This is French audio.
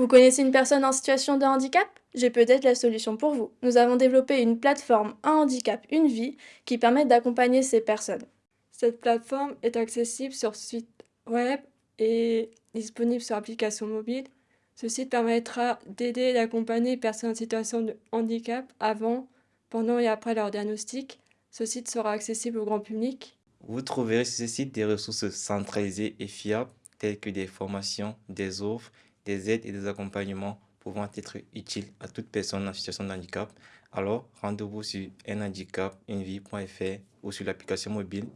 Vous connaissez une personne en situation de handicap? J'ai peut-être la solution pour vous. Nous avons développé une plateforme Un handicap, une vie qui permet d'accompagner ces personnes. Cette plateforme est accessible sur site web et disponible sur application mobile. Ce site permettra d'aider et d'accompagner les personnes en situation de handicap avant, pendant et après leur diagnostic. Ce site sera accessible au grand public. Vous trouverez sur ce site des ressources centralisées et fiables telles que des formations, des offres, des aides et des accompagnements pouvant être utiles à toute personne en situation de handicap. Alors, rendez-vous sur unhandicapunevie.fr ou sur l'application mobile